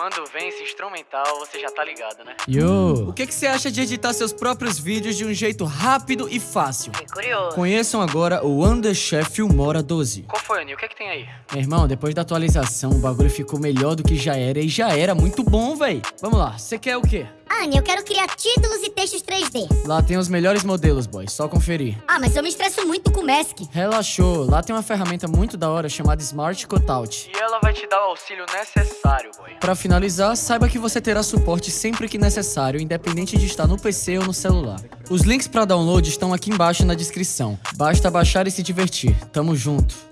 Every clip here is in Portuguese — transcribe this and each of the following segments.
Quando vem esse instrumental, você já tá ligado, né? Yo! O que, que você acha de editar seus próprios vídeos de um jeito rápido e fácil? Fiquei curioso. Conheçam agora o Underchef Filmora 12. Qual foi, Nil? O que é que tem aí? Meu irmão, depois da atualização, o bagulho ficou melhor do que já era e já era muito bom, véi. Vamos lá, você quer o quê? Anne, eu quero criar títulos e textos 3D. Lá tem os melhores modelos, boy, só conferir. Ah, mas eu me estresso muito com o Mask. Relaxou, lá tem uma ferramenta muito da hora chamada Smart Cutout. E ela vai te dar o auxílio necessário, boy. Pra finalizar, saiba que você terá suporte sempre que necessário, independente de estar no PC ou no celular. Os links pra download estão aqui embaixo na descrição. Basta baixar e se divertir. Tamo junto.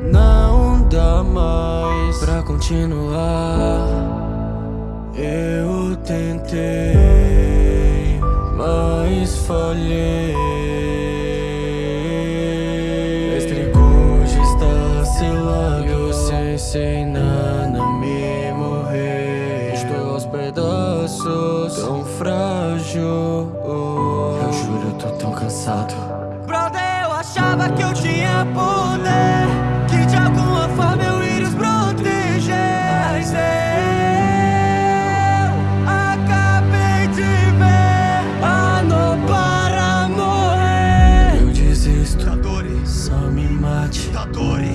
Não dá mais pra continuar. Eu tentei, mas falhei. Mestre Gojo está selado. E o Sensei Nana me morrer. Estou aos pedaços, tão frágil. Eu juro, eu tô tão cansado. Brother, eu achava que eu tinha poder.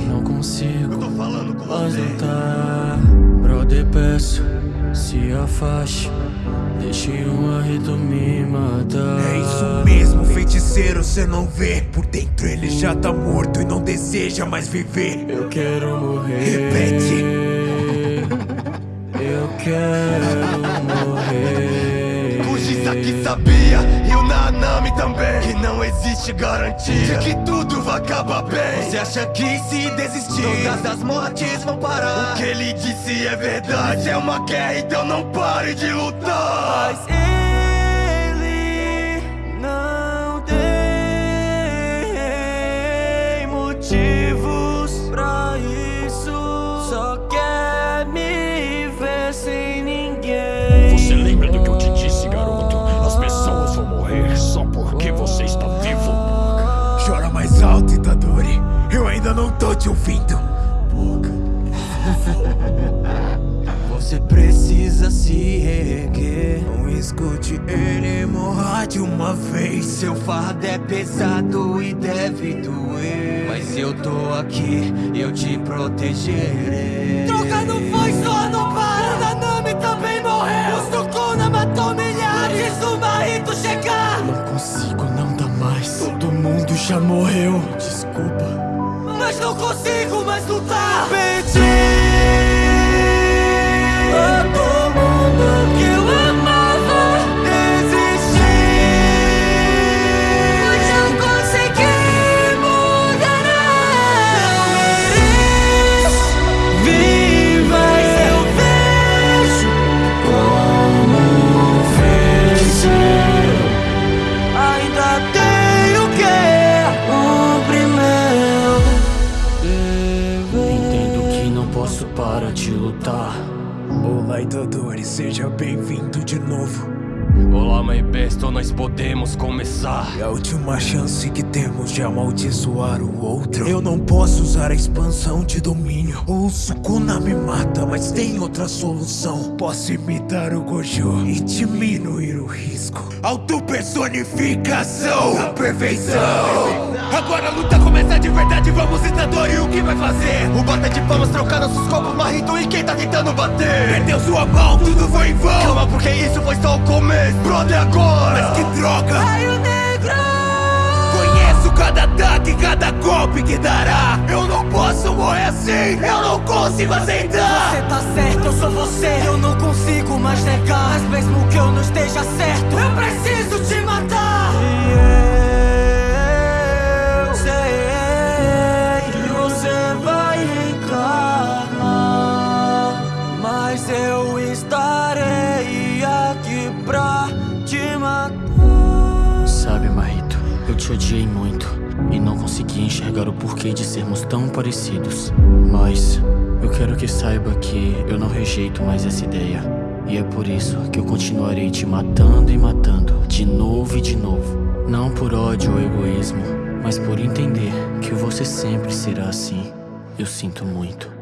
Não consigo. Eu tô falando com lutar. Brother, peço, se afaste. Deixe um rito me matar. É isso mesmo, feiticeiro, cê não vê Por dentro ele já tá morto e não deseja mais viver Eu quero morrer. Repete. Eu quero morrer. Gisaki sabia e o Nanami também Que não existe garantia de que tudo vai acabar bem. Você acha que se desistir Todas as mortes vão parar. O que ele disse é verdade É uma guerra, então não pare de lutar. Mas ele Chora mais alto, Itadori Eu ainda não tô te ouvindo Você precisa se reerguer. Não escute ele morra de uma vez Seu fardo é pesado e deve doer. Mas eu tô aqui, eu te protegerei. Troca não foi só no para. Já morreu. Desculpa. Mas não consigo mais lutar. Pedi a todo lutar Olá, Itadori, seja bem-vindo de novo Olá, My Besto, nós podemos começar. É a última chance que temos de amaldiçoar o outro. Eu não posso usar a expansão de domínio. O Sukuna me mata, mas tem outra solução. Posso imitar o Gojo e diminuir o risco. Autopersonificação! A perfeição Agora a luta começa de verdade, vamos Itadori, o que vai fazer? O bata de palmas trocar nossos copos, Marrito e quem tá tentando bater? Perdeu sua mão, tudo foi em vão. Calma, porque isso foi só o começo Brother, agora! Mas que droga! Raio Negro! Conheço cada ataque, cada golpe que dará. Eu não posso morrer assim, eu não consigo aceitar. Você tá certo, eu sou você. Eu não consigo mais negar Mas mesmo que eu não esteja certo. Eu preciso te matar te odiei muito e não consegui enxergar o porquê de sermos tão parecidos. Mas eu quero que saiba que eu não rejeito mais essa ideia. E é por isso que eu continuarei te matando e matando, de novo e de novo. Não por ódio ou egoísmo, Mas por entender que você sempre será assim, eu sinto muito.